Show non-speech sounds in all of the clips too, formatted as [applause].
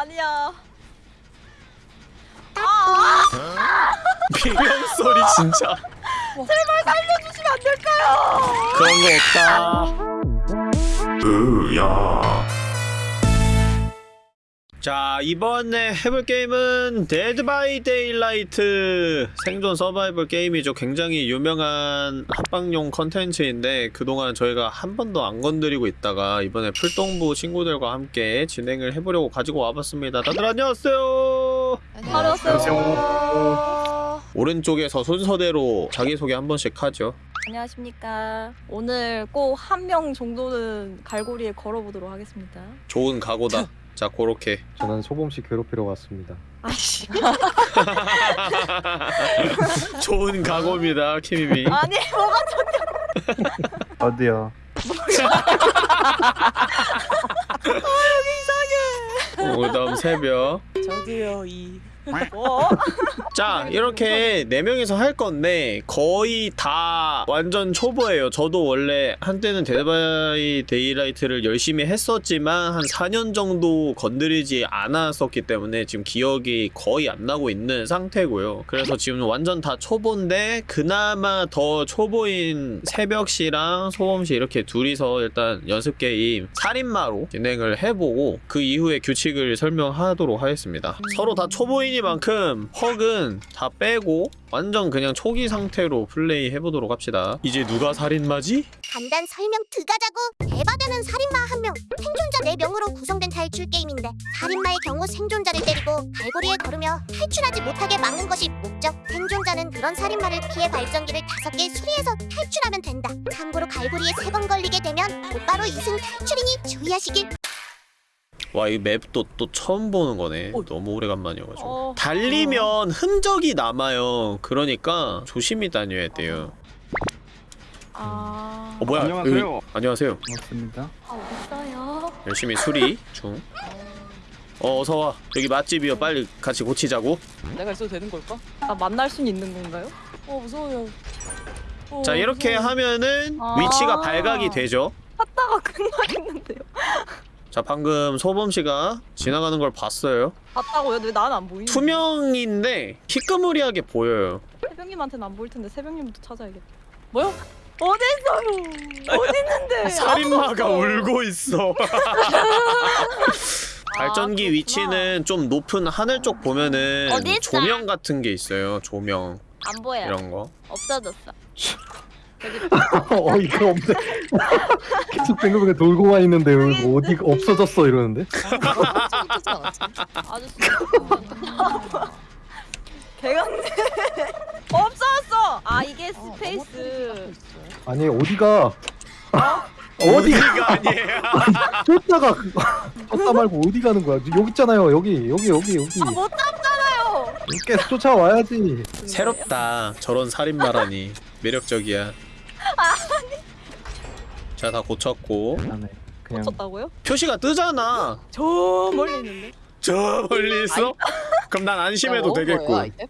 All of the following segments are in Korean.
아니야. 아, 비명 소리 진짜 제발 살려주시면 안 될까요? 그런 거 없다. 으야. 자 이번에 해볼 게임은 Dead by Daylight 생존 서바이벌 게임이죠. 굉장히 유명한 합방용 컨텐츠인데 그동안 저희가 한 번도 안 건드리고 있다가 이번에 풀동부 친구들과 함께 진행을 해보려고 가지고 와봤습니다. 다들 안녕하세요. 안녕하세요. 오른쪽에서 순서대로 자기소개 한 번씩 하죠. 안녕하십니까. 오늘 꼭 한 명 정도는 갈고리에 걸어보도록 하겠습니다. 좋은 각오다 [laughs] 자 고렇게 저는 소범씨 괴롭히러 왔습니다. 아씨. [laughs] 좋은 각오입니다 키미미 아니 뭐가 어디요? [laughs] 그 다음 새벽 저도요 이 뭐? [laughs] 자 이렇게 네명이서할 건데 거의 다 완전 초보예요. 저도 원래 한때는 Dead by Daylight를 열심히 했었지만 한 4년 정도 건드리지 않았었기 때문에 지금 기억이 거의 안 나고 있는 상태고요. 그래서 지금 완전 다 초보인데 그나마 더 초보인 새벽씨랑 소범씨 이렇게 둘이서 일단 연습 게임 살인마로 진행을 해보고 그 이후에 규칙을 설명하도록 하겠습니다. 서로 다 초보 이니만큼 헉은 다 빼고 완전 그냥 초기 상태로 플레이 해보도록 합시다. 이제 누가 살인마지? 간단 설명 드가자고 대바되는 살인마 한명 생존자 네명으로 구성된 탈출 게임인데 살인마의 경우 생존자를 때리고 갈고리에 걸으며 탈출하지 못하게 막는 것이 목적. 생존자는 그런 살인마를 피해 발전기를 다섯 개 수리해서 탈출하면 된다. 참고로 갈고리에 세 번 걸리게 되면 곧바로 이승 탈출이니 주의하시길 와 이 맵도 또 처음 보는 거네 어. 너무 오래간만이어가지고 어. 달리면 흔적이 남아요 그러니까 조심히 다녀야 돼요 아. 어 뭐야 안녕하세요. 여기- 안녕하세요 반갑습니다. 아 어딨어요? 열심히 수리 중 어, 어서와 여기 맛집이요 빨리 같이 고치자고 내가 있어도 되는 걸까? 나 만날 순 있는 건가요? 어 무서워요 어, 자 이렇게 무서워. 하면은 아. 위치가 발각이 되죠 찾다가 끝나겠는데요. 자 방금 소범씨가 지나가는 걸 봤어요 봤다고요? 왜 나는 안 보이는? 투명인데 희끄무리하게 보여요 새벽님한테는 안 보일 텐데 새벽님부터 찾아야겠다. 뭐요? 어딨어요? 어디 있는데? [laughs] 살인마가. 울고 있어 [laughs] 발전기 그렇구나. 위치는 좀 높은 하늘 쪽 보면은? 조명 같은 게 있어요 조명 안 보여. 이런 거 없어졌어. [laughs] [laughs] 어이가 없네. [laughs] 계속 뱅글뱅글 돌고만 있는데 여기 뭐 어디가 없어졌어 이러는데? 개같네. [laughs] 없어졌어. 아 이게 스페이스. 아니 어디가? 어디가? 어디가 아니에요 쫓다가 쫓다 말고 어디 가는 거야? 여기 있잖아요. 여기 여기 여기 여기. 아못 잡잖아요. 계속 쫓아와야지. 새롭다 저런 살인마라니 매력적이야 [laughs] 자 다 고쳤고 안에 그냥 쳤다고요? 표시가 뜨잖아 저 멀리 있는데. 저 멀리 있어? 그럼 난 안심해도 어, 되겠고 있지?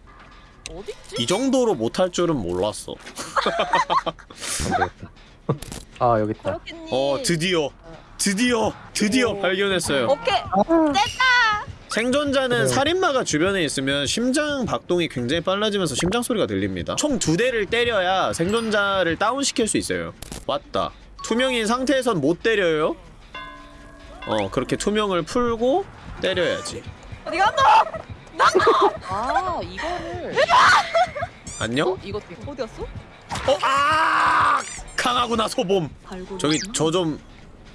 이 정도로 못할 줄은 몰랐어 안 되겠다. 아 여기 있다. 그렇겠니? 어 드디어 드디어 드디어 오. 발견했어요 오케이. 생존자는 그래요. 살인마가 주변에 있으면 심장 박동이 굉장히 빨라지면서 심장 소리가 들립니다 총 두 대를 때려야 생존자를 다운시킬 수 있어요 왔다 투명인 상태에선 못 때려요 어 그렇게 투명을 풀고 때려야지 어디 간다? 아 이거를 안녕? 어? 이거 어디였어? 어? 아! 강하구나 소봄. 저기 저 좀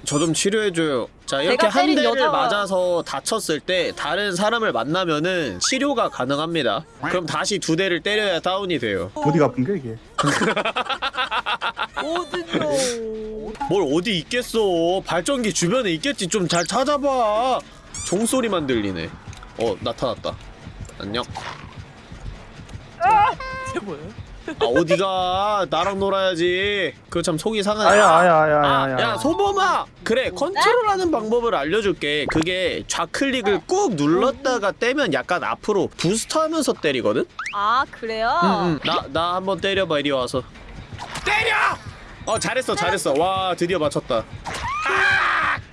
저 좀 치료해줘요. 자 이렇게 한 대를 여자가- 맞아서 다쳤을 때 다른 사람을 만나면은 치료가 가능합니다. 그럼 다시 두 대를 때려야 다운이 돼요. 어디가 아픈데 이게? [laughs] 어디요? 뭘 어디 있겠어? 발전기 주변에 있겠지. 좀 잘 찾아봐. 종소리만 들리네. 어 나타났다. 안녕. 쟤 뭐예요? 아 어디가 나랑 놀아야지 그거 참 속이 상하네 아야 아야 아야 아, 아야. 야 소범아 그래 컨트롤하는 방법을 알려줄게 그게 좌클릭을 꾹 눌렀다가 떼면 약간 앞으로 부스트하면서 때리거든? 아 그래요? 응 응 나, 나 한번 때려봐 이리 와서 때려! 어 잘했어 잘했어 와 드디어 맞췄다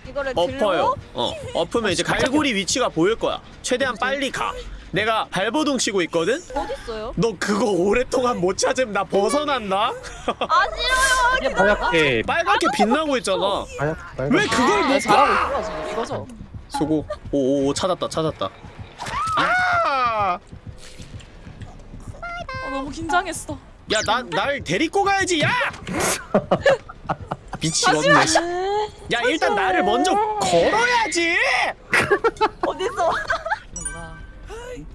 이거를 엎어요. 어, 엎으면 이제 갈고리 위치가 보일 거야. 최대한 빨리 가. 내가 발버둥 치고 있거든? 있어요? 너 그거 오랫동안 못 찾으면 나 벗어난다? 아 싫어요. 하얗게 빨갛게 빛나고 있잖아. 왜 그걸 아, 못 봐? 이거죠? 수고. 오오오 찾았다 찾았다. 아! 아 너무 긴장했어. 야, 나, 날 데리고 가야지, 야! 미치겠네. 야, 일단 나를 먼저 걸어야지! 어디 있어?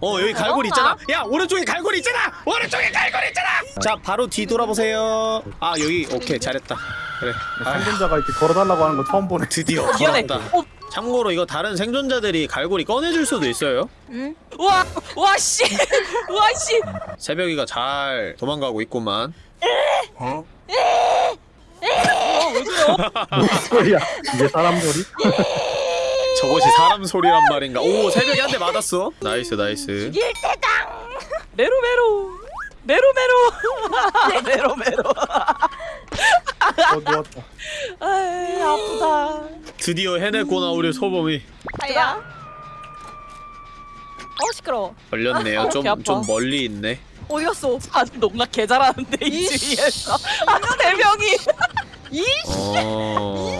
어, 여기 갈고리 있잖아. 야, 오른쪽에 갈고리 있잖아! 오른쪽에 갈고리 있잖아! 자, 바로 뒤돌아보세요. 아, 여기, 오케이, 잘했다. 그래. 아, 생존자가 이렇게 걸어달라고 하는 거 처음 보네. 드디어 미안해. 걸었다. 어, 참고로 이거 다른 생존자들이 갈고리 꺼내줄 수도 있어요. 응? 와, 와 씨, [laughs] 와 씨. 새벽이가 잘 도망가고 있구만. 어, 왜 그래요? [laughs] 소리야 이게 사람 소리? [laughs] 저것이 사람 소리란 말인가? 오, 새벽이 한대 맞았어. nice, nice. 메로 메로, 메로 메로, 메로 메로. 어 누웠다. 아이 아프다. 드디어 해냈구나, 우리 소범이. 아야. 어 시끄러워. 걸렸네요. 어, 좀. 좀 멀리 있네. 어디 갔어? 아 농락 개 잘하는데 이 주위에서 아세 명이. 어.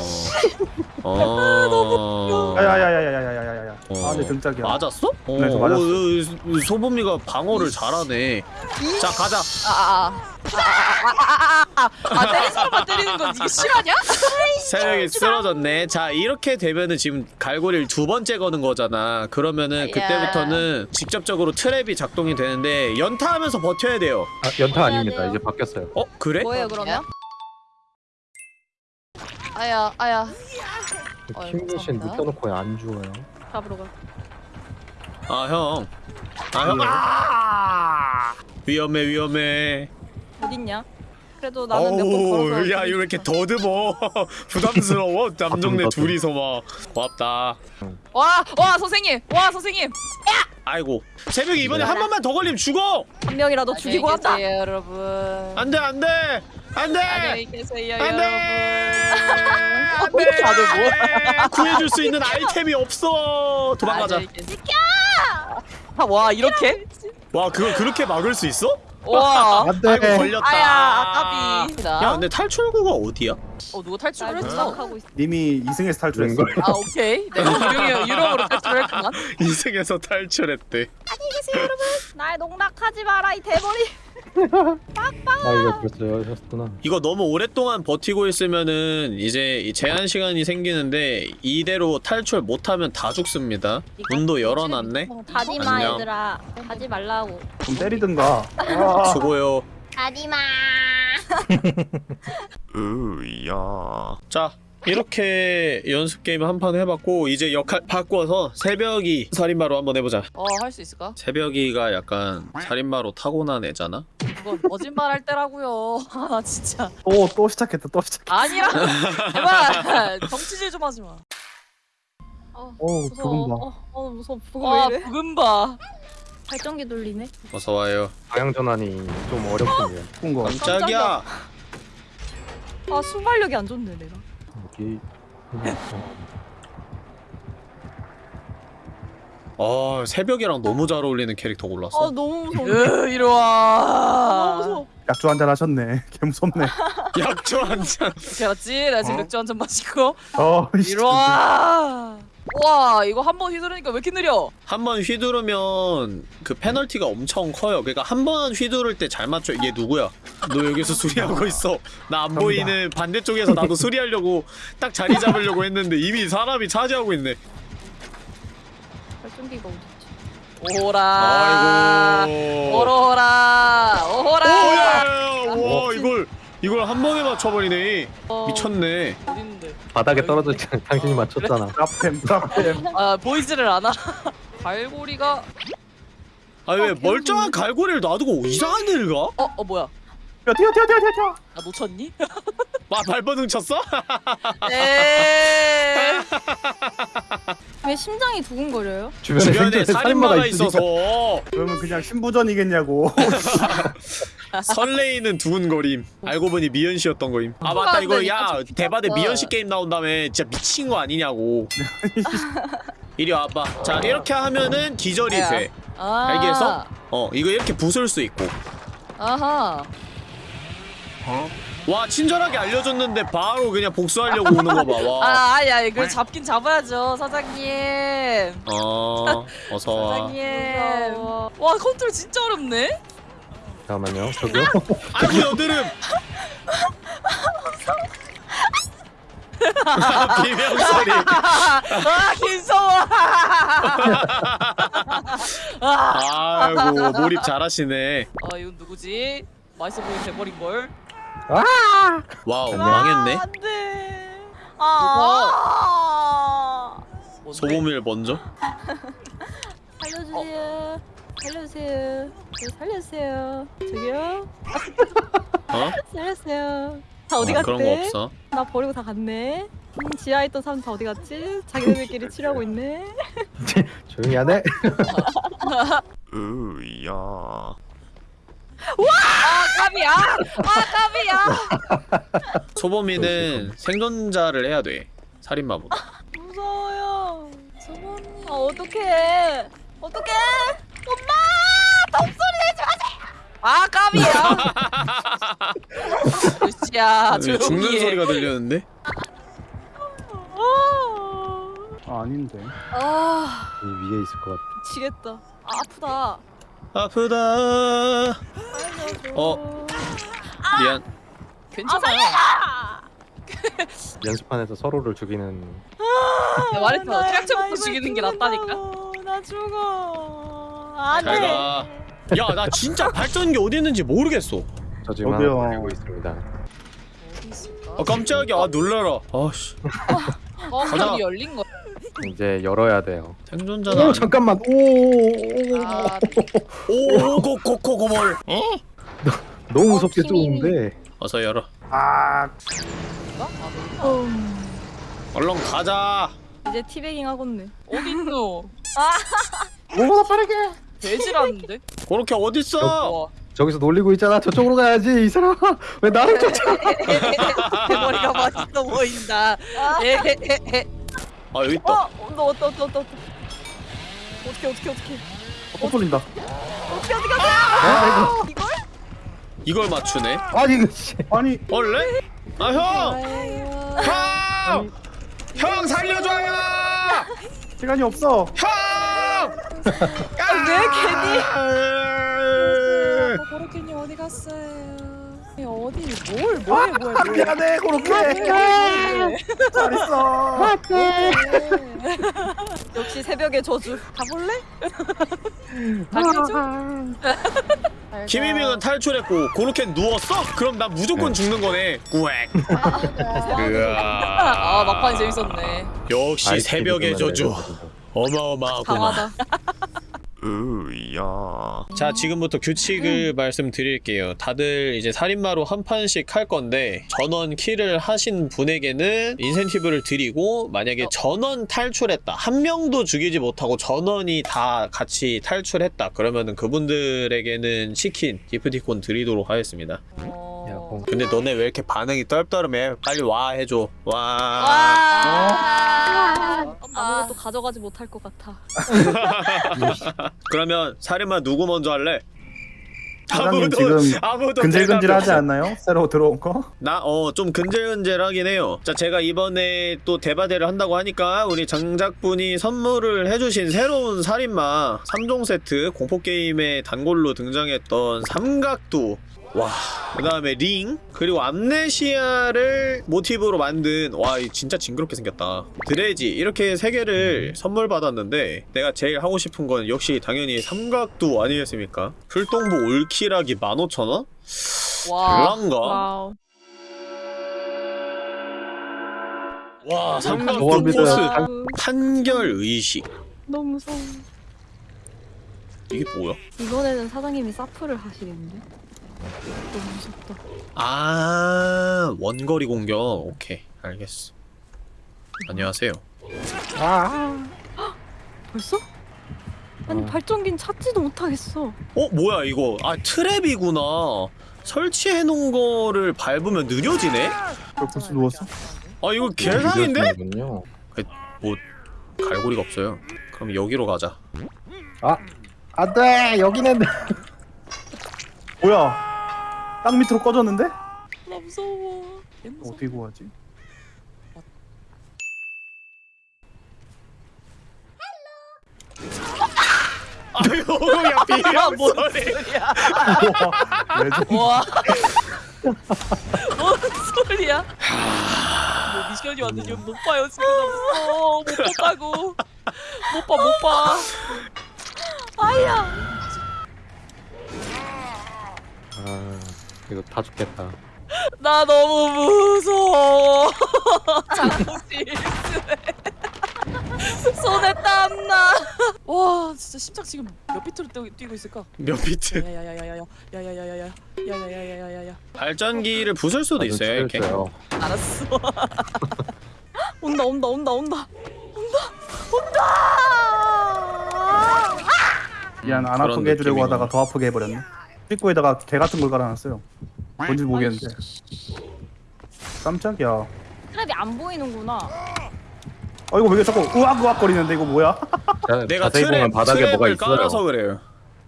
어. 야야야야야야야야야. 어. 아, 내 등짝이야. 맞았어? 어, 네, 저 맞았어. 어, 어, 소범이가 방어를 잘하네. 자, 가자. 아 아 아아아아 때리는 사람만 때리는 건 이게 실화냐? 새벽이 쓰러졌네. 자, 이렇게 되면은 지금 갈고리를 두 번째 거는 거잖아. 그러면은 그때부터는 직접적으로 트랩이 작동이 되는데 연타하면서 버텨야 돼요. 아, 연타 아닙니다. 이제 바뀌었어요 어, 그래? 뭐예요 그러면? 아야 아야. 어이, 킹미신 감사합니다. 눕혀놓고 안 죽어요 잡으러 가. 아, 형. 아, 형. 아! 위험해, 위험해. 어딨냐? 그래도 나는 몇번 걸어서. 어우, 야, 이거 왜 이렇게 더듬어? [laughs] 부담스러워. [laughs] 더듬. 둘이서 막. 고맙다. 와, 와 선생님, 와 선생님. 아이고. 새벽이 이번에 네. 한 번만 더 걸리면 죽어! 한 명이라도 죽이고 안녕히 한다. 계세요, 여러분. 안 돼, 안 돼! 안 돼! 안녕히 계세요, 안 돼! 여러분. 안 돼! 다들 뭐? [laughs] 구해줄 수 있는 아이템이 없어! 도망가자. 계세요. 아, 와 이렇게? 와, 그걸 그렇게 막을 수 있어? 와. 안돼 [laughs] 아이고, 걸렸다. 아야, 아까비. 야, 근데 탈출구가 어디야? 어 누가 날 탈출을 했어? 님이 2승에서 탈출했어. 아 오케이. 내가 유령이 유령으로 탈출했구만. [laughs] 이승에서 탈출했대. 날 농락하지 마라 이 대머리. [laughs] 아 이거 벌써 하셨구나 이거 너무 오랫동안 버티고 있으면은 이제 이 제한 시간이 생기는데 이대로 탈출 못하면 다 죽습니다. 문도 열어놨네. 가지 마 안녕. 얘들아. 가지 말라고. 좀 때리든가. [laughs] 아, 수고요. 가지 마. 으야. 자. 이렇게 연습 게임 한 판 해봤고 이제 역할 바꿔서 새벽이 살인마로 한번 해보자. 어 할 수 있을까? 새벽이가 약간 살인마로 타고난 애잖아. 그건 거짓말 할 때라고요. [laughs] 아 진짜. 또, 또 시작했다, 또 시작했다. 아니라. [laughs] 제발 정치질 좀 하지 마. 어 어우, 무서워. 부금. 어, 어 무서워. 부금 와왜 이래? 부금 봐. 발전기 돌리네. 어서 와요. 방향 전환이 좀 어렵군요 꾼 거. 깜짝이야. 아 순발력이 안 좋네 내가. 여기 어 새벽이랑 너무 잘 어울리는 캐릭터 아 골랐어. 너무 무서워. 으 이리 너무 와. 무서워. 약주 한 잔 하셨네. 개 무섭네. 약초 한 잔. 알았지? 나 지금 맥주 한 잔 마시고 어, 씨. 이리 와. 와 이거 한 번 휘두르니까 왜 이렇게 느려? 한 번 휘두르면 그 페널티가 엄청 커요. 그러니까 한 번 휘두를 때 잘 맞춰. 얘 누구야? 너 여기서 수리하고 있어. 나 안 보이는 반대쪽에서 나도 수리하려고 딱 자리 잡으려고 했는데 이미 사람이 차지하고 있네. 발전기가 어딨지? 오라. 아이고. 오로라. 오호라. 오야. 와 이걸 이걸 한 번에 맞춰버리네. 어, 미쳤네. 어딨는데? 바닥에 떨어졌지 당신이 맞췄잖아 드랍템, 드랍템. 아 보이지를 않아. 갈고리가 아니 왜 어, 멀쩡한 갈고리를 놔두고 이상한 데를 가? 어 어 뭐야? 야, 튀어, 튀어, 튀어, 튀어, 튀어. 나 놓쳤니? 와 발버둥 쳤어? [laughs] 네. [laughs] 왜 심장이 두근거려요? 주변에, 주변에 살인마가 있으니까. 있어서 그러면 그냥 신부전이겠냐고. [laughs] 설레이는 두근거림 알고 보니 미연 씨였던 거임 아 맞다 이거 야 대바대 미연 씨 게임 나온 다음에 진짜 미친 거 아니냐고 [laughs] 이리 와봐 자 이렇게 하면은 기절이 야. 돼 아. 알겠어? 어 이거 이렇게 부술 수 있고 아하. 와 친절하게 알려줬는데 바로 그냥 복수하려고 오는 거 봐 와 [laughs] 아, 아야, 이걸 잡긴 잡아야죠, 사장님. 어, 어서 와 사장님. 무서워. 와, 컨트롤 진짜 어렵네. 잠깐만요. 저기요. [laughs] 아이고 여드름 비명 소리 [laughs] 아, 김성호. [laughs] 아이고 몰입 잘하시네 아, 이건 누구지? 맛있어 보이는 대버린 걸. wow 망했네 아, 안돼. 아. 뭔데? 소금을 먼저 살려주세요. 살려주세요. 저 살려주세요. 저기요. [laughs] 어? 살려주세요. 다 어디 어, 갔대? 그런 거 없어 나 버리고 다 갔네. 음, 지하에 있던 사람 다 어디 갔지? 자기네들끼리 [laughs] 치료하고 있네. [laughs] 조용히 하네. 으야 아, 까비야. 아, 까비야. 소범이는 생존자를 해야 돼 살인마보다 무서워요. 저번이. 아 어떡해. 어떡해. 엄마! 덤소리 내지 마세요. 아, 까비야. 루시야, 왜 죽는 조용히 해. 소리가 들렸는데? 아, 아, 아닌데. 아 이 위에 있을 것 같아. 미치겠다. 아 아프다. 아프다. 어. 미안 괜찮아요. 아! [laughs] 연습판에서 서로를 죽이는. 내가 말했잖아. 나 트랙 처부터 이거 죽이는 게 낫다니까. 나 죽어. 안 돼. 잘가 야나 진짜 발전기 어디 있는지 모르겠어 저 지금 어디요? 하나 걸리고 있습니다. 아 깜짝이야 아 놀라라 아씨 어, 가자. 문이 열린 거. 이제 열어야 돼요. 생존자는 오. 잠깐만. 오. 아, 오고고고고뭘 너무 무섭게 어, 힘이. 좁은데. 어서 열어 아, 아, 음, 얼른 가자 이제 티베깅 하겠네. 어디 있노? 뭐보다 빠르게. 돼지라는데? 그렇게 어딨어 와, 저기서 놀리고 있잖아. 저쪽으로 가야지. 이 사람. [laughs] 왜 나를 쫓아? [laughs] 대머리가 맛있어 보인다. 에헤헤헤. [laughs] 아 여기 있다 어, 너 어떠 어떠 어떠. 어떻게 어떻게 어떻게 또 돌린다. 어떻게 어떻게 어떻게 이걸? 이걸 맞추네 아니 이거 씨. 아니, 원래? 아 형 아유. 형! 형 살려줘요! 시간이 없어. 형! 왜 괜히? 괜히? 고로케님 어디 갔어요? 어디 뭘 뭐해 뭐해 아, 미안해, 그렇게. 잘 있어. 역시 새벽의 저주. 가볼래? 달려줘? 김희명은 탈출했고 고로켄 누웠어? 그럼 난 무조건 죽는 거네 꾸엑 아 막판이 재밌었네. 역시 새벽의 저주. 어마어마하구만 강하다. 으야. 자 지금부터 규칙을 말씀드릴게요. 다들 이제 살인마로 한 판씩 할 건데 전원 킬을 하신 분에게는 인센티브를 드리고 만약에 전원 탈출했다 한 명도 죽이지 못하고 전원이 다 같이 탈출했다 그러면은 그분들에게는 치킨 기프티콘 드리도록 하겠습니다. 어... 야, 공. 근데 너네 왜 이렇게 반응이 떨떠름해? 빨리 와 해줘. 와. 와. 아무것도 가져가지 못할 것 같아. [laughs] 그러면 살인마 누구 먼저 할래? 사장님 지금 아무도 근질근질하지. 않나요? 새로 들어온 거? 나 어 좀 근질근질하긴 해요. 자 제가 이번에 또 대바대를 한다고 하니까 우리 장작분이 선물을 해주신 새로운 살인마 3종 세트 공포 게임의 단골로 등장했던 삼각두. 와, 그 다음에 링, 그리고 암네시아를 모티브로 만든, 와, 이 진짜 징그럽게 생겼다. 드레지, 이렇게 세 개를 선물 받았는데, 내가 제일 하고 싶은 건 역시 당연히 삼각두 아니겠습니까? 풀동부 올킬하기 15,000원? 와. 별난가? 와 삼각도 아우, 판결 의식 너무 무서워. 이게 뭐야? 이번에는 사장님이 사프를 하시겠는데? 너무 무섭다. 아 원거리 공격 오케이 알겠어 안녕하세요 벌써? 아니 아. 발전기는 찾지도 못하겠어. 어 뭐야 이거 아 트랩이구나 설치해 놓은 거를 밟으면 느려지네? 왜 벌써 누웠어? 아 이거 개상인데? 늦어지는군요. 갈고리가 없어요 그럼 여기로 가자 안돼 여기는 [laughs] 뭐야? 땅 밑으로 꺼졌는데? 나 무서워. 얘 무서워. 어떻게 구하지? 아유 야 비명 뭔 소리 소리야? 왜 저- 와. 뭔 소리야? 뭐 미션이 왔는지 못 봐요 지금 나 무서워. 못 봤다고. 못 봐, 못 봐. 아야. 아 이거 다 죽겠다. 나 너무 무서워. 손에 땀나. 와, 진짜 심장 지금 몇 비트로 뛰고, 뛰고 있을까? 몇 비트 야야야야야야, 야야야야야, 야야야야야야야. 발전기를 부술 수도 있어요 이렇게. 알았어. 온다 온다 온다 온다. 미안 안 아프게 해주려고. 하다가 더 아프게 해버렸네. 입구에다가 개 같은 걸 깔아놨어요. 뭔지 모르겠는데. 깜짝이야. 트랩이 안 보이는구나. 어 이거 왜 이렇게 자꾸 우악우악 거리는데 이거 뭐야? 자, [laughs] 내가 자세히 보면 트랩, 바닥에 뭐가 트랩을 있어요. 깔아서 그래요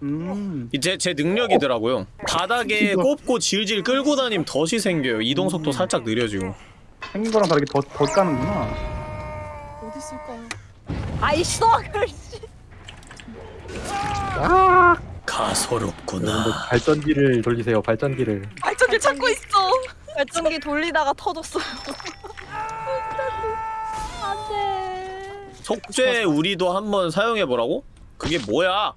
음. 이제 제 능력이더라고요 바닥에. 꼽고 질질 끌고 다니면 덫이 생겨요 이동 속도 살짝 느려지고 생긴 거랑 다르게 더, 더 까는구나. 어디 있을까? 아이 가소롭구나 발전기를 돌리세요. 발전기를. 발전기 찾고 있어. 발전기 돌리다가 터졌어요. 안돼. 속죄 우리도 한번 사용해보라고? 그게 뭐야?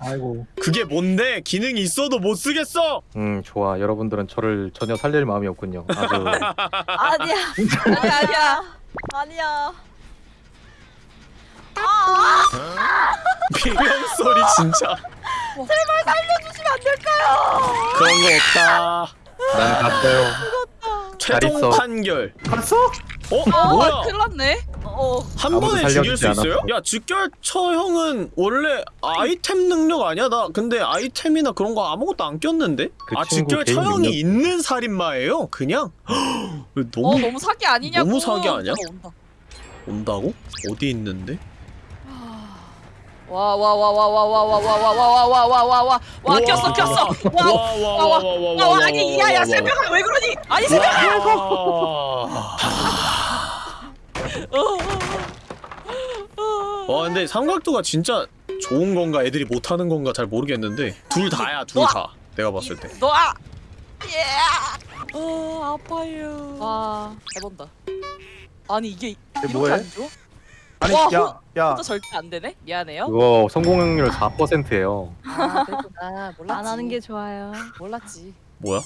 아이고. 그게 뭔데? 기능이 있어도 못 쓰겠어! 음 좋아. 여러분들은 저를 전혀 살릴 마음이 없군요. 아주 [laughs] 아니야. 아니야 아니야. 아니야. 아, 비명 소리 진짜 제발 살려주시면 안 될까요? 그런 거 없다 난 갔어요. 잘 최종. 판결 갔어? 어? 어, 뭐야? 큰일 났네. 어. 한 아무도 번에 죽일 수 있어요? 야 즉결처 형은 원래 아이템 능력 아니야? 나 근데 아이템이나 그런 거 아무것도 안 꼈는데? 그 아 즉결처 형이 능력. 있는 살인마예요? 그냥? 왜 [gasps] 너무 어, 너무 사기 아니냐고. 너무 사기 아니야? 온다, 온다고? 어디 있는데? 와, 와, 와, 와, 와, 와, 와, 와, 와, 와, 와, 와, 와, 와, 와, 와, 꼈어, 꼈어. 와, 와, 와, 와, 와, 와, 아니, 야, 야, 새벽아, 왜 그러니? 아니, 새벽아. 와 근데 삼각도가 진짜 좋은 건가 애들이 못하는 건가 잘 모르겠는데 둘 다야 둘 다 내가 봤을 때 놔. 예. 어, 아파요. 와. 해본다. 아니 이게 이게 이렇게 뭐해? 안 줘? 아니 와, 야, 야. 절대 안 되네. 미안해요. 그거 성공률 4%예요. 아, 그랬구나. 몰랐지. 안 하는 게 좋아요. 몰랐지. 뭐야?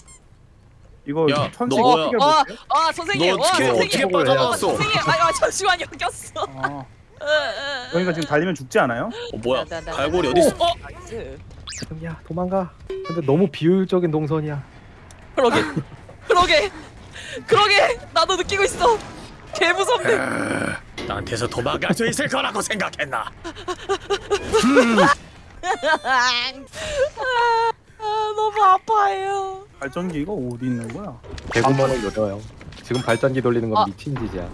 이거 야, 천식 너 어떻게 어, 볼게? 아, 선생님. 너 어떻게 와, 어떻게 선생님. 빠져나왔어? 선생님, 아, 아, 잠시만요. 꼈어. 어. 으, 으, 그러니까 지금 달리면 죽지 않아요? 어 뭐야? 나, 나, 나, 갈고리 나. 어디 있어? 어? nice. 야 도망가. 근데 너무 비효율적인 동선이야. 그러게. [laughs] 그러게. 그러게. 나도 느끼고 있어. 개 무섭네. 나한테서 도망갈 수 있을 거라고 생각했나? 아, 너무 아파요. 발전기 이거 어디 있는 거야? 개구멍을 열어요. 지금 발전기 돌리는 건 아. 미친 짓이야.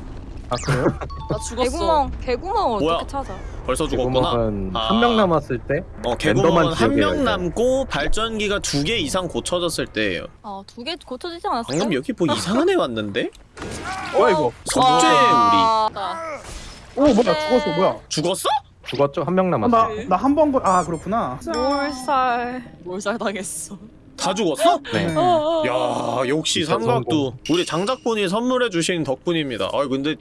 아 그래요? [laughs] 나 죽었어. 개구멍 개구멍을 뭐야? 어떻게 찾아? 벌써 죽었구나. 아. 한명 남았을 때 어 개구멍은 한 명 남고 발전기가 두 개 이상 고쳐졌을 때예요. 아두 개 고쳐지지 않았어? 방금 여기 뭐 이상한 애 왔는데? [laughs] 뭐야 이거? 속죄 우리 와. 오 뭐야 죽었어 뭐야? 죽었어? 죽었죠? 한 명 남았어. 나 나 한 번 걸. 아 그렇구나. 몰살. 몰살 당했어. 다 죽었어? 네. 네. 야 역시 삼각도 우리 장작분이 선물해 주신 덕분입니다. 아 근데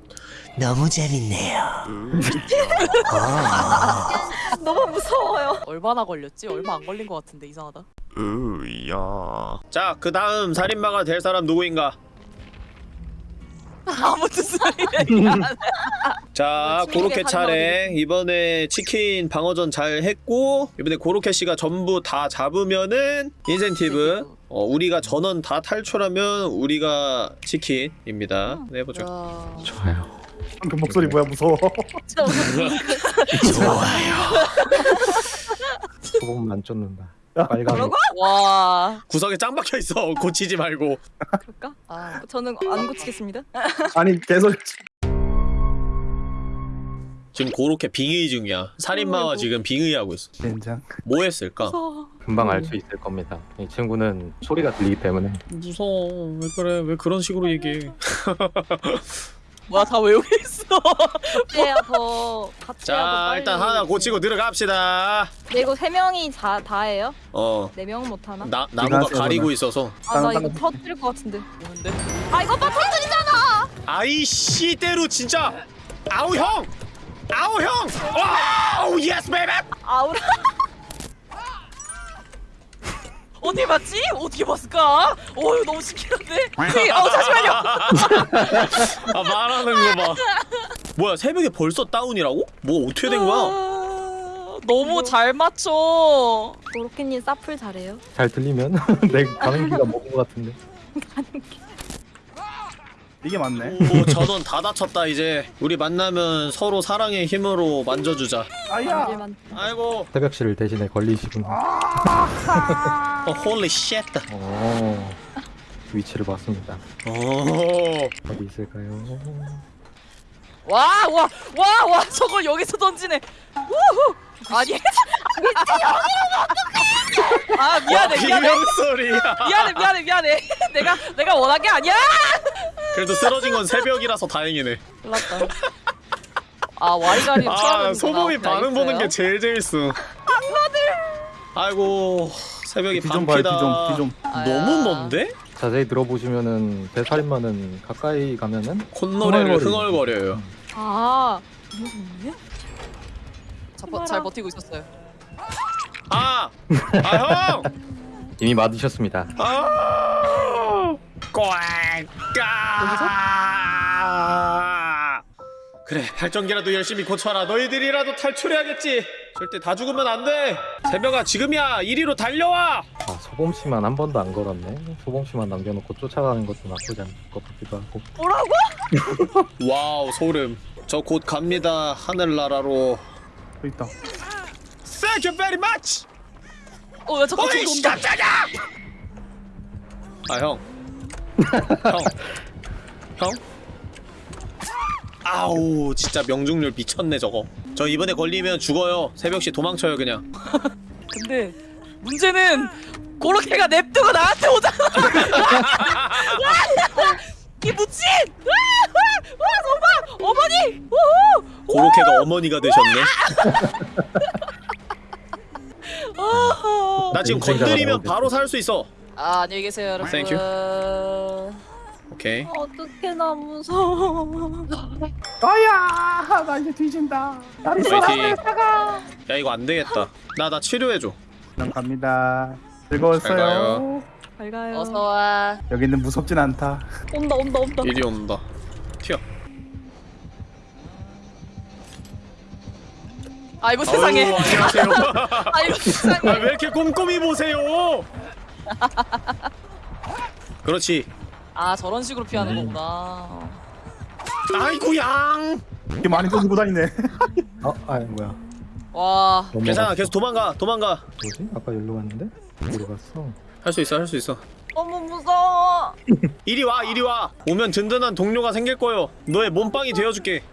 너무 재밌네요. [laughs] 너무 무서워요. 얼마나 걸렸지? 얼마 안 걸린 것 같은데 이상하다. 으야. 자, 그 다음 살인마가 될 사람 누구인가? 아무 뜻 소리야. 자, 치킨의 고로케 차례. 이번에 치킨 방어전 잘 했고, 이번에 고로케 씨가 전부 다 잡으면은 인센티브. 어, 우리가 전원 다 탈출하면 우리가 치킨입니다. 네, 해보죠. 야. 좋아요. 그 목소리 뭐야 무서워. [laughs] 좋아요. 소금만 쫓는다. 빨간 뭐라고? 와. 구석에 짱 박혀 있어. [laughs] 고치지 말고. 그럴까? 아. 저는 안 고치겠습니다. 아니 계속 지금 그렇게 빙의 중이야. 살인마와. 지금 빙의하고 있어. 젠장. 뭐 했을까? 무서워. 금방 알 수 있을 겁니다. 이 친구는 소리가 들리기 때문에 무서워. 왜 그래? 왜 그런 식으로 얘기해? [laughs] 뭐야 다 외우고 있어. 해야 더 자. 일단 하나 고치고 들어갑시다. 근데 이거 세 명이 다 다예요? 어. 네 명은 못 하나? 나 나무가 가리고. 있어서. 아 나 이거 터뜨릴 것 같은데. 뭔데? 아 이거 봐 터뜨리잖아. 아이 씨대로 진짜. 아우 형. 아우 형. wow yes baby. 아우라. [laughs] 어디 봤지? 어떻게 봤을까? 어 이거 너무 신기한데. 휘, 어 잠시만요. [laughs] 아 말하는 거 봐. 뭐야 새벽에 벌써 다운이라고? 뭐 어떻게 된 거야? 아, 너무 잘 맞춰. 도로키님 사풀 잘해요. 잘 들리면 [laughs] 내 가는 기가 먹은 것 같은데. 이게 맞네. 오 전원 다 다쳤다 이제. 우리 만나면 서로 사랑의 힘으로 만져주자. 아야. 아이고. 새벽실 대신에 걸리시구나. 어 holy shit. 어, 위치를 봤습니다. 오. 어디 있을까요? 와, 와, 와, 와, 저걸 여기서 던지네. 우후. 아니. 아 미안해, 미안해, 비명 소리야. 미안해, 미안해, 미안해. [laughs] 내가 내가 원한 게 아니야. 그래도 쓰러진 건 새벽이라서 다행이네. 몰랐다. 아 와리가리 아 소범이 반응 보는 게 제일 재밌어. 아이고 새벽이 뒤좀 봐요. 반피다. 뒤좀 뒤좀. 너무 먼데? 자세히 들어보시면은 대살인마는 가까이 가면은 콧노래를 흥얼거려요. 아 잘, 버, 잘 버티고 있었어요. 아! 아 형! 이미 맞으셨습니다. 아! 꽝까! 그래 발전기라도 열심히 고쳐라 너희들이라도 탈출해야겠지 절대 다 죽으면 안 돼 새벽아 지금이야 이리로 달려와 아, 소범 씨만 한 번도 안 걸었네. 소범 씨만 남겨놓고 쫓아가는 것도 나쁘지 않을 것 같기도 하고. 뭐라고? [laughs] wow 소름 저 곧 갑니다 하늘나라로 또 있다. Thank you very much 어, 야 잠깐 저기 씨 온다. 깜짝이야 아 형 형. 형? 아우 진짜 명중률 미쳤네 저거 저 이번에 걸리면 죽어요 새벽시 도망쳐요 그냥 [laughs] 근데 문제는 고로케가 냅두고 나한테 오잖아. [laughs] [laughs] 이 무친! 와 정말 어머니! 고로케가 어머니가 되셨네 아하. [laughs] 나 지금 건드리면. 바로 살 수 있어 아 안녕히 계세요 여러분. Thank 오케이 어떡해 나 무서워. 아야. 나 이제 뒤진다. 나리 파이팅 야 이거 안 되겠다 나 나 치료해 줘 난 갑니다. 잘 즐거웠어요. 잘 가요. 어서 와. 여기는 무섭진 않다. 온다 온다 온다. 이리 온다 튀어 아이고 세상에. 아유, 안녕하세요 [laughs] 아이고 세상에. 아, 왜 이렇게 꼼꼼히 보세요 그렇지 아 저런 식으로 피하는 거구나. 아이고 양 이렇게 많이 던지고 다니네. 어, 아, 뭐야? 와. 괜찮아 계속 도망가 도망가 뭐지? 아까 여기로 갔는데? 어디로 갔어? 할 수 있어 할 수 있어 너무 무서워. 이리 와 이리 와 오면 든든한 동료가 생길 거요 너의 몸빵이 되어줄게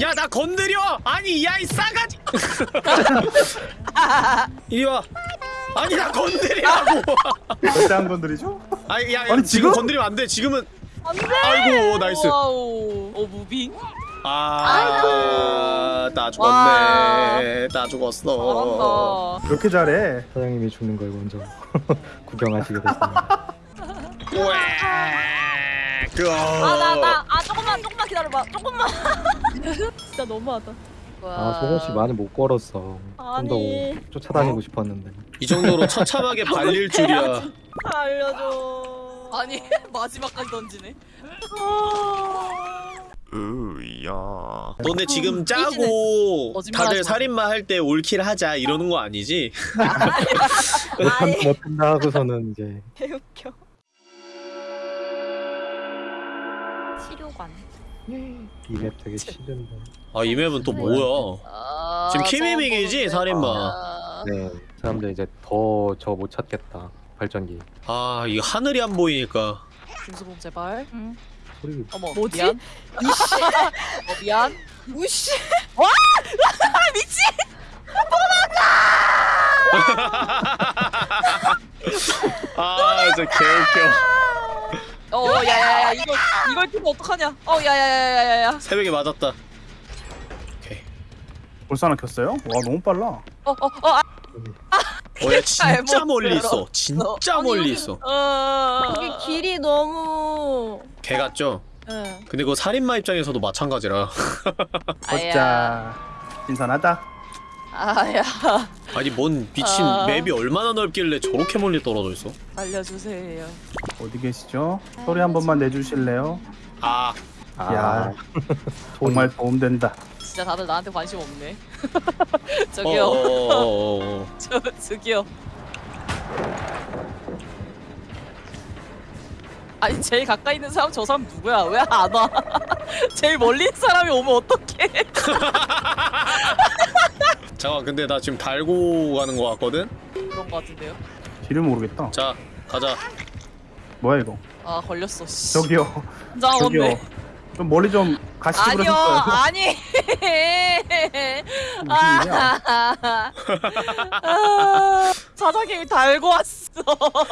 야 나 건드려 아니 야 이 싸가지 [laughs] 이리 와 아니 나 건드리라고 절대 안 건드리죠? 아니 야, 야 아니, 지금 지금? 건드리면 안돼 지금은 안돼. 아이고 nice wow. 어 moving. 아나 죽었네 와. 나 죽었어 잘한다. 이렇게 잘해. 사장님이 죽는 걸 먼저 [laughs] 구경하시게 됐습니다. 아나 나아 조금만 조금만 기다려봐. 조금만. [laughs] 진짜 너무하다. 아, 소범 씨 많이 못 걸었어. 좀 아니. 더 쫓아다니고 싶었는데. 이 정도로 처참하게 [laughs] 발릴 줄이야 알려줘. 아니 마지막까지 던지네. 으야 너네 지금 짜고 거짓말하지 다들 마. 살인마 할 때 올킬 하자 이러는 거 아니지? 아이. 못한다 하고서는 이제 [laughs] 개웃겨. 치료관. 이 맵 되게 싫은데. 아이 맵은 또 뭐야 아 아, 지금 키미밍이지, 살인마. 보는데. 네 사람들 이제 더 저 못 찾겠다 발전기 아 이거 하늘이 안 보이니까 김수봉 제발. 소리 어머 뭐지? 미안. 어, 미안. 우씨. [laughs] [laughs] 아 진짜 개웃겨 어 야야야 이거 이걸 끼면 어떡하냐? 어 야야야야야야. 새벽에 맞았다 오케이 벌써 하나 켰어요? 와 너무 빨라. 어어어 아, 어야 진짜 멀리. 있어 진짜 아니, 멀리 여기- 있어 어. 여기 길이 너무. 개 같죠? 예. 근데 그거 살인마 입장에서도 마찬가지라 [laughs] 아야. 어짜 신선하다. 아야. 아니 뭔 미친 아. 맵이 얼마나 넓길래 저렇게 멀리 떨어져 있어 알려주세요. 어디 계시죠? 소리 한 번만 내주실래요? 아 야 정말 도움된다. 진짜 다들 나한테 관심 없네. [laughs] 어, 저기요. 어어어어 [laughs] 저 저기요. 아니 제일 가까이 있는 사람 저 사람 누구야? 왜 안 와? [laughs] 제일 멀리 있는 사람이 오면 어떡해? 잠깐 근데 나 지금 달고 가는 거 같거든? 그런 거 같은데요. 길을 모르겠다. 자 가자 뭐야 이거? 아 걸렸어. 씨. 저기요. 저기요. 좀 멀리 좀 가시지 아니요. [laughs] 아니. 무슨 일이야? 아, 사장님이 달고 왔어.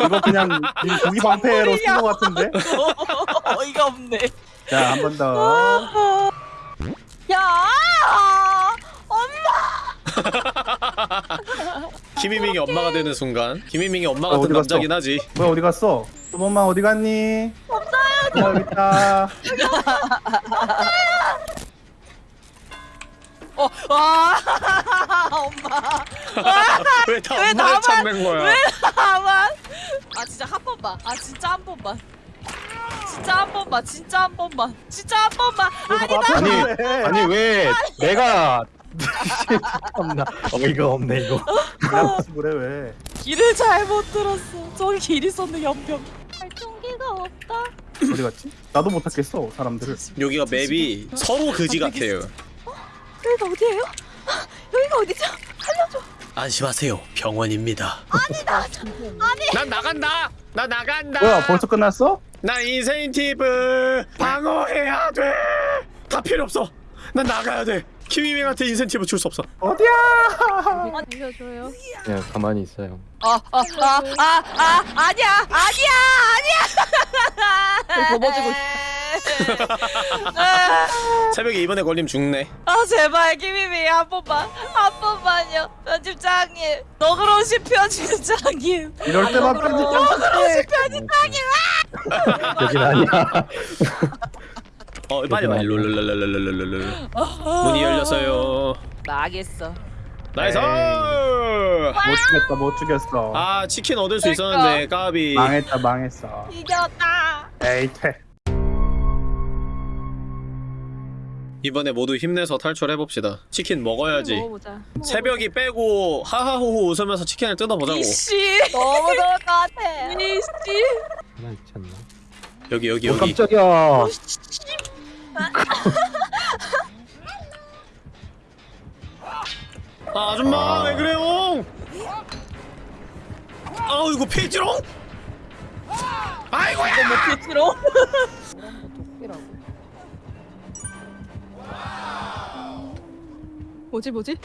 이거 그냥 이 고기 방패로 쓴것 같은데? [laughs] 어이가 없네. 자 한 번 더. 야! [laughs] 김희민이 엄마가 되는 순간 김희민이 엄마 어, 같은 어디 갔어? 남자긴 하지 뭐야 어디 갔어? 소범아 어디 갔니? 없어요. 여기 있다. [laughs] 어, 와, [laughs] 엄마. 왜다왜 엄마를 나만- 찾는 거야 왜 나만? 아 진짜 한 번만. 아 진짜 한 번만. 진짜 한 번만. 진짜 한 번만. 진짜 한 번만. 아니 왜? 아니 왜 내가 [laughs] 참나 어이가 없네 이거 그래 왜? 길을 잘못 들었어. 저기 길 있었네 연병. 발전기가 없다. 어디 갔지? 나도 못 찾겠어 사람들을. 여기가 맵이 서로 그지 같아요 여기가 어디예요? 여기가 어디죠? 안심하세요 병원입니다 아니다 난 나간다 나 나간다 뭐야 벌써 끝났어? 나 인센티브 방어해야 돼 다 필요 없어 난 나가야 돼 키위밍한테 인센티브 줄 수 없어 어디야? 그냥 가만히 있어요 아, 아, 아, 아, 아, 아니야, 아니야, 아니야. 접어지고 아, [laughs] 새벽에 이번에 걸리면 죽네 아 제발 김희미 한 번만, 한 번만요. 편집장님, 너그러우신 편집장님. 이럴 때만 편집장 여긴 아니야 [laughs] 어 빨리 빨리 룰룰룰룰룰룰룰 문이 열렸어요 망했어. nice 못 죽였어 못 죽였어. 아 치킨 얻을 수 있었는데 까비 망했다 망했어. 이겼다. 에이 퇴. 이번에 모두 힘내서 탈출해봅시다 치킨 먹어야지 먹어보자. 새벽이 빼고 하하호호 웃으면서 치킨을 뜯어보자고 이씨, 너무 좋을 것 같아. 이씨. 하나 있지 않나 여기 여기 어 여기 깜짝이야 아, 아줌마 왜 그래요? 아우 이거 페이지롱? 아이고야! 이거 뭐 피트로? [laughs] 뭐지 뭐지?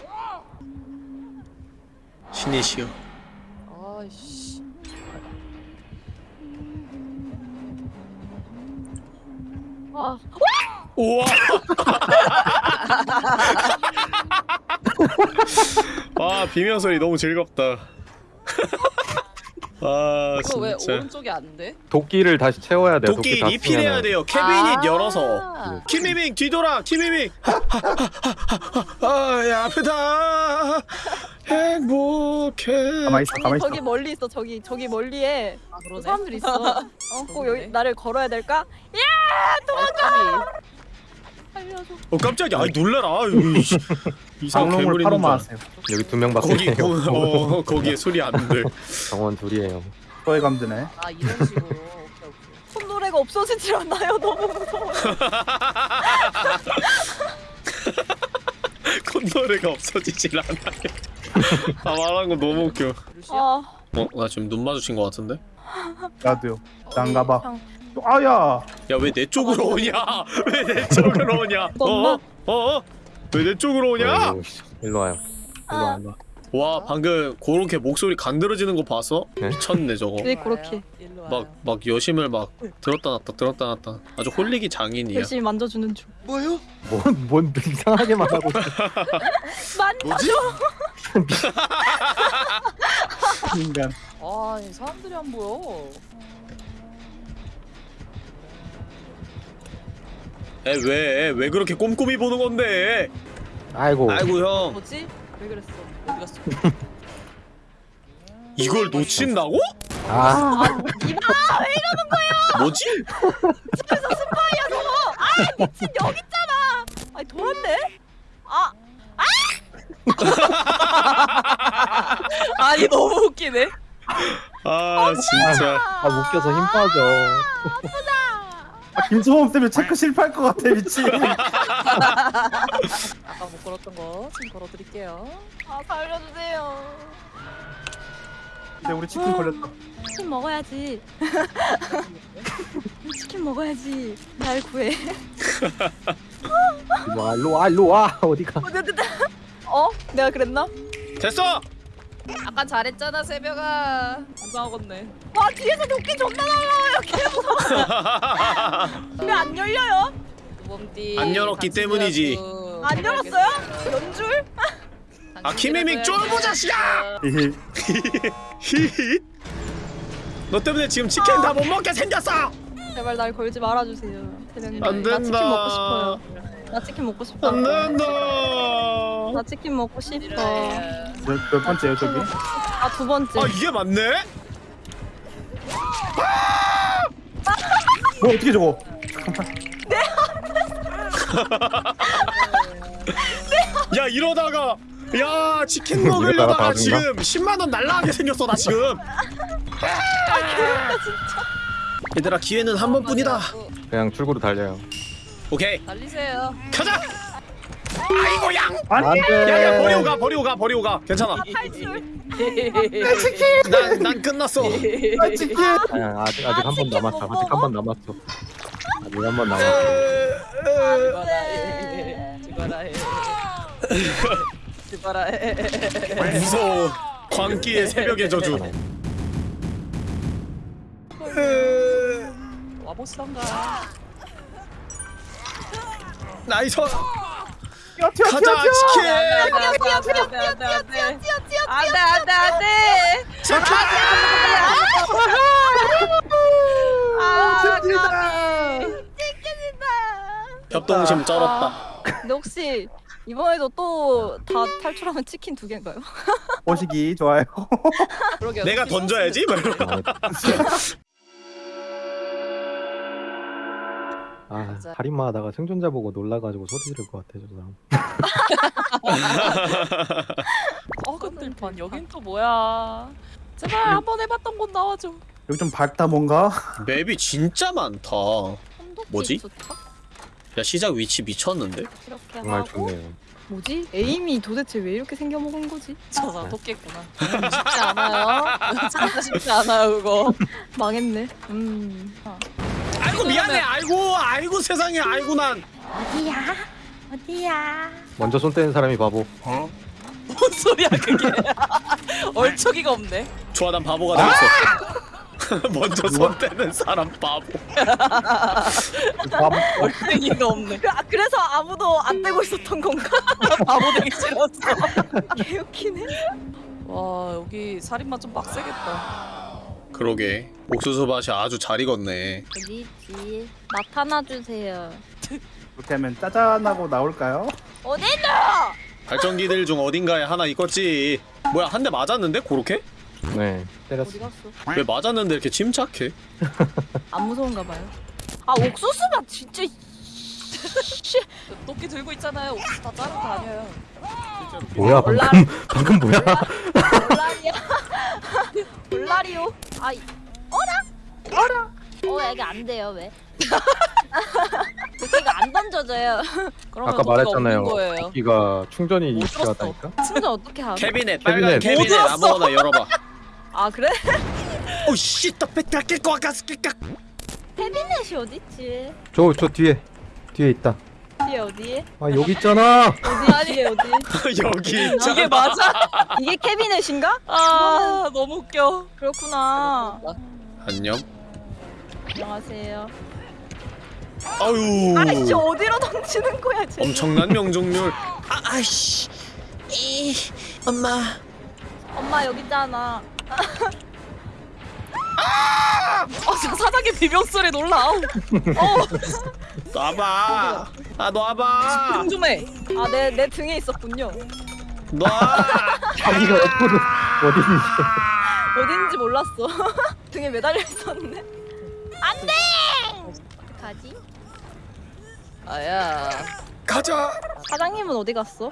신이시여 아이씨. 아, 우와 와 비명 소리 너무 즐겁다 [laughs] 아 이거 왜 진짜 오른쪽이 안 돼? 도끼를 다시 채워야 돼요 도끼 다 리필해야 쓰면은. 돼요 캐비닛 아. 열어서 키미밍 뒤돌아 키미밍 아야 아프다 행복해 가만 있어 가만 저기 있어. 저기 멀리 있어. 저기 저기 멀리에 아 그러네. 사람들 있어. [laughs] 어, 꼭 여기 그러네. 나를 걸어야 될까? 도망가. 살려줘. 어 깜짝이야 아이 놀래라 아유, 씨. 이상한 장롱을 괴물 파로 있는 줄 알았어. 마세요. 여기 두 명밖에 거기 거, [laughs] 어, 거기에 소리 안 들. 정원 둘이에요 또의 감드네. 아 이런 식으로. 손노래가 없어지질 않나요? 너무 무서워. 콧노래가 [laughs] 없어지질 않아요. 아 말한 거 너무 웃겨. 아, 어? 나 지금 눈 마주친 거 같은데? 나도요. 난가 봐. 아야. 야 왜 내 쪽으로 오냐? [laughs] 왜 내 쪽으로 오냐? [laughs] 어? 어? 왜 내 쪽으로 오냐? 일로 와요. 일로 와, 일로 와. 와 방금 그렇게 목소리 간드러지는 거 봤어? 네? 미쳤네 저거. 왜 그렇게. 막 막 여심을 막 들었다 놨다 들었다 놨다. 아주 홀리기 장인이야. 열심히 만져주는 중. 뭐요? 뭔, 뭔 이상하게 말하고. [laughs] 만져줘. 인간. 아, 이 사람들이 안 보여. 왜왜 왜 그렇게 꼼꼼히 보는 건데? 아이고. 아이고 형 뭐지? 왜 그랬어? 어디 갔어? [laughs] 이걸 놓친다고? 아, 뭐지? 미친 여기 있잖아. 아니 돌았네. 아, [laughs] 아니 너무 웃기네. 아 진짜. 아 묶여서 힘 빠져. 아, 김수범 때문에 체크 실패할 것 같아 미친. [laughs] 아까 못 걸었던 거 지금 걸어드릴게요. 아 살려주세요. 근데 우리 치킨 걸렸다. 치킨 먹어야지. [laughs] 치킨 먹어야지. 날 구해. 일로 와, 일로 와, 일로 와. 어디가? 어? 내가 그랬나? 됐어. 아까 잘했잖아 새벽아. 안상하겠네. 와 뒤에서 도끼 존나 날라와요. 개 무서워. [laughs] 왜 안 열려요? 두범띠. 안 열었기 때문이지. 안 열었어요? 연줄? 아 키미믹 쫄보 자식아! [laughs] 너 때문에 지금 치킨 다 못 먹게 생겼어. 제발 날 걸지 말아주세요. 대장님. 안나 치킨 된다. 먹고 싶어요. 나 치킨 먹고 싶어. 안 된다. 나 치킨 먹고 싶어. 몇, 몇 번째요 저기? 아 두 번째. 아 이게 맞네? 뭐 어떻게 저거? [laughs] 야 이러다가 야 치킨 먹으려다가 다 지금 10만 원 날라가게 생겼어 나 지금. 얘들아 기회는 한 번뿐이다. 그냥 출구로 달려요. 오케이 달리세요. 가자. 아이고 양. 아니. 야야 버리고 가 버리고 가 버리고 가 괜찮아. 탈출. 난난 끝났어. 아, 치킨. 아니, 아직 아직 한번 치킨 남았어. 못 아직 한 번 남았어. 아직 한 번 남았어. 죽어라 해. 죽어라 해. 죽어라 해. 무서워. 광기의 새벽의 저주. 와보시던가. 나이 스. 튀어 튀어 가자 튀어 튀어. 치킨. 안돼 안돼 안돼 안돼 안돼 안돼 안돼. 아, 협동심 쩔었다. 근데 혹시 이번에도 또 다 탈출하면 치킨 두 개인가요? 보시기 좋아요. 내가 던져야지. 아, 맞아. 살인마 하다가 생존자 보고 놀라가지고 소리 지를 것 같아, 저 사람. [laughs] 어근들판 여긴 또 뭐야? 제발 한번 해봤던 곳 나와줘. 여기 좀 밝다 뭔가. 맵이 진짜 많다. 뭐지? 좋다? 야 시작 위치 미쳤는데? 이렇게 정말 하고 좋네요. 뭐지? 에임이 도대체 왜 이렇게 생겨먹은 거지? 저 사람 돕겠구나. 쉽지 않아요. [laughs] 진짜 쉽지 않아요 그거. 망했네. 음. 아. 아이고 미안해. 아이고 아이고 세상에. 아이고 난. 어디야? 어디야? 먼저 손 떼는 사람이 바보. 어? 뭔 소리야 그게? [laughs] 얼척이가 없네. 좋아 난 바보가 되었어. [laughs] 먼저 손 떼는 사람 바보. 밥 얼탱이가 없네. 그, 아, 그래서 아무도 안 떼고 있었던 건가? [laughs] 바보 되기 싫었어. 개웃기네. 와 여기 살인마 좀 빡세겠다. 그러게. 옥수수 밭이 아주 잘 익었네. 어디 있지? 나타나 주세요. 이렇게 하면 짜잔하고 나올까요? 어디다? 발전기들 중 어딘가에 하나 있겠지. 뭐야 한 대 맞았는데 그렇게? 네, 때렸어. 어디 갔어? 왜 맞았는데 이렇게 침착해? 안 무서운가 봐요. 아 옥수수가 진짜 도끼 들고 있잖아요. 옥수수 다 자르고 다녀요. 뭐야. 방금, [laughs] 방금 뭐야? 볼라리야. 볼라리오. 아 이- 어라? 어라? 어 이게 안 돼요 왜? [laughs] 도끼가 안 던져져요. [laughs] 그러면 아까 도끼가 말했잖아요. 없는 거예요. 여기가 충전이 못 들었어. 필요하다니까. 충전 어떻게 하고? 캐비넷 빨간 캐비넷. 캐비넷 못 들었어. 아무거나 열어봐 아 그래? 오씨 또 뺏갈게 거 아까스킬까 캐비넷이 어딨지? 저 저 뒤에 뒤에 있다. 뒤에 어디? 아 여기 있잖아. 어디 뒤에 어디? [laughs] 여기 있잖아 이게 맞아? 이게 캐비넷인가? 아 너무 웃겨. 그렇구나. 안녕 안녕하세요. 아유 아이씨 어디로 던지는 거야 쟤? 엄청난 명중률 [laughs] 아 아이씨 이 엄마 엄마 여기 있잖아. [laughs] 아 진짜 사장님 비명 소리 놀라. 아우. 놔봐 아 놔봐 좀 해. 아 내 내 등에 있었군요. 놔 자기가 옆으로 어딘지. 어딘지 몰랐어. 등에 매달려 있었네. 안돼. 가지? 아야. 가자 사장님은 어디 갔어?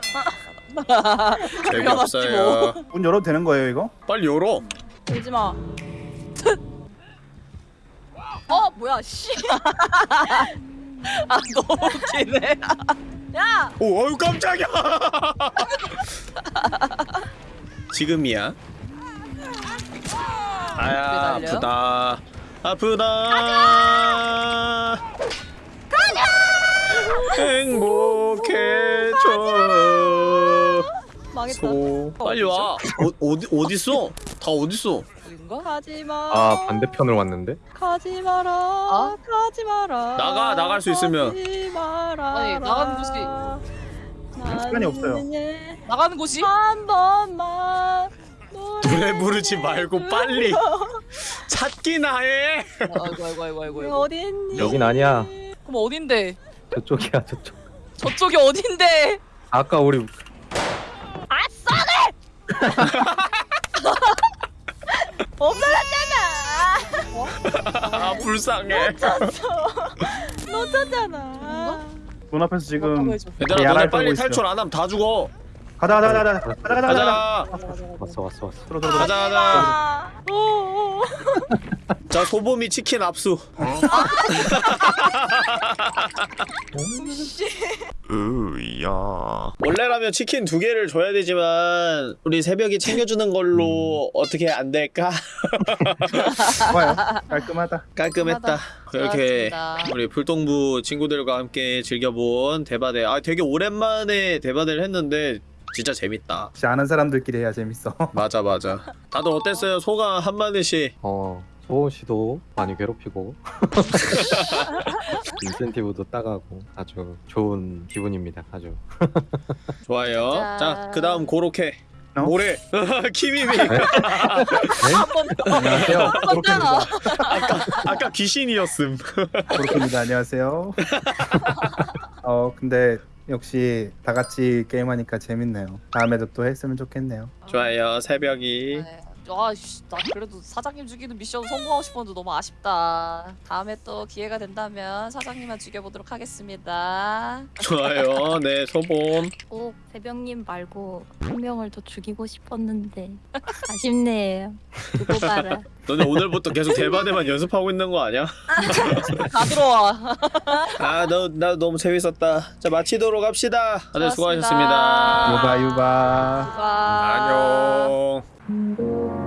재미없어요 문 열어도 되는 거예요 이거? 빨리 열어 오지 마. 어 뭐야 씨. [laughs] 아 너무 웃기네. 야! 오 어유 깜짝이야. 지금이야. 아야? 아프다. 아프다. 가자! 행복해져. 망했다. 소. 빨리 와. 어, 어디 어딨어? 다 어딨어 어딘가? 가지 마. 아 반대편을 왔는데. 가지 마라. 어? 가지 마라. 나가, 나갈 수 있으면. 가지 마라. 아니, 나가는 곳이- 시간이 없어요. 나가는 곳이? 한 번만 노래 부르지 말고 빨리 찾기나 해 아이고 아이고 아이고 아이고. 아이고. 어디 있니? 여긴 아니야. 그럼 어딘데? 저쪽이야 저쪽. 저쪽이 어딘데? 아까 우리 [laughs] 없어졌잖아. [laughs] 아 불쌍해 [laughs] 놓쳤잖아. 문 앞에서 지금. 얘들아 너네 떨고 빨리. 탈출 안 하면 다 죽어 가자 가자 가자 가자. 가자. 가자 가자 가자. 왔어 왔어 왔어. 들어 들어 들어. 가자 가자. 아, 오, 오. [laughs] 자 소범이 치킨 압수. 으야. 원래라면 치킨 두 개를 줘야 되지만 우리 새벽이 챙겨주는 걸로 어떻게 안 될까? [laughs] 좋아요. 깔끔하다. 깔끔했다. 이렇게 좋았습니다. 우리 불동부 친구들과 함께 즐겨본 대바대. 아 되게 오랜만에 대바대를 했는데 진짜 재밌다. 혹시 아는 사람들끼리 해야 재밌어. [laughs] 맞아 맞아. 다들 어땠어요? 소감 한마디씩. 어 소원 씨도 많이 괴롭히고. [laughs] 인센티브도 따가고 아주 좋은 기분입니다. 아주. [laughs] 좋아요. 자. 자 그 다음 고로케. 어? 모래. 키미미 한번 안녕하세요. 떴잖아. 아까 귀신이었음. 그렇습니다. 안녕하세요. 어 근데 역시 다 같이 게임하니까 재밌네요. 다음에도 또 했으면 좋겠네요. 좋아요. 새벽이. 네. 아씨 나 그래도 사장님 죽이는 미션 성공하고 싶었는데 너무 아쉽다. 다음에 또 기회가 된다면 사장님만 죽여보도록 하겠습니다. 좋아요 네 소범 꼭 대병님 말고 한 명을 더 죽이고 싶었는데 [laughs] 아쉽네요. 두고 봐라. [laughs] 너네 오늘부터 계속 대바대만 연습하고 있는 거 아니야? [laughs] 다 들어와. 아너 나 너무 재밌었다 자 마치도록 합시다 다들 수고하셨습니다. 유바 유바 와. 안녕 Mm-hmm.